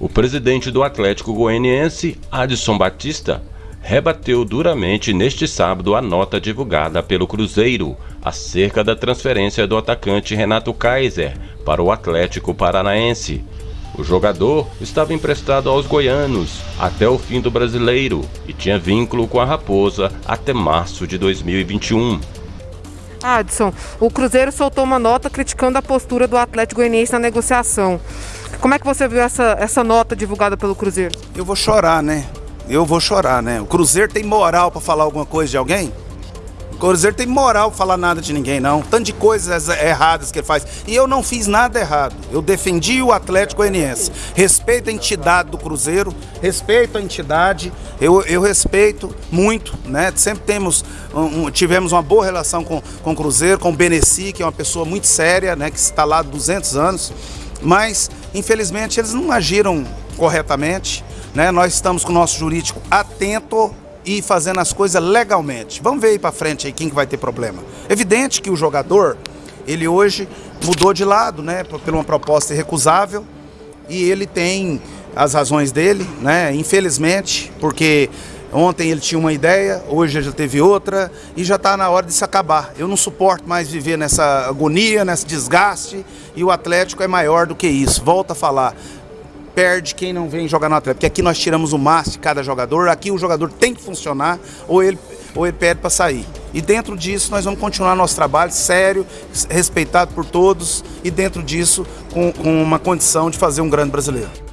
O presidente do Atlético Goianiense, Adson Batista, rebateu duramente neste sábado a nota divulgada pelo Cruzeiro acerca da transferência do atacante Renato Kaiser para o Atlético Paranaense. O jogador estava emprestado aos goianos até o fim do brasileiro e tinha vínculo com a Raposa até março de 2021. Adson, o Cruzeiro soltou uma nota criticando a postura do Atlético Goianiense na negociação. Como é que você viu essa, essa nota divulgada pelo Cruzeiro? Eu vou chorar, né? Eu vou chorar, né? O Cruzeiro tem moral para falar alguma coisa de alguém? Cruzeiro tem moral falar nada de ninguém, não. Tanto de coisas erradas que ele faz. E eu não fiz nada errado. Eu defendi o Atlético Goianiense. Respeito a entidade do Cruzeiro, respeito a entidade. Eu, eu respeito muito, né? Sempre temos, um, tivemos uma boa relação com, com o Cruzeiro, com o Beneci, que é uma pessoa muito séria, né? Que está lá há 200 anos mas infelizmente eles não agiram corretamente. Né? Nós estamos com o nosso jurídico atento e fazendo as coisas legalmente. Vamos ver aí para frente aí quem que vai ter problema. Evidente que o jogador, ele hoje mudou de lado, né, por uma proposta irrecusável e ele tem as razões dele, né, infelizmente, porque Ontem ele tinha uma ideia, hoje já teve outra e já está na hora de se acabar. Eu não suporto mais viver nessa agonia, nesse desgaste e o Atlético é maior do que isso. Volta a falar, perde quem não vem jogar no Atlético, porque aqui nós tiramos o máximo de cada jogador, aqui o jogador tem que funcionar ou ele, ou ele pede para sair. E dentro disso nós vamos continuar nosso trabalho sério, respeitado por todos e dentro disso com, com uma condição de fazer um grande brasileiro.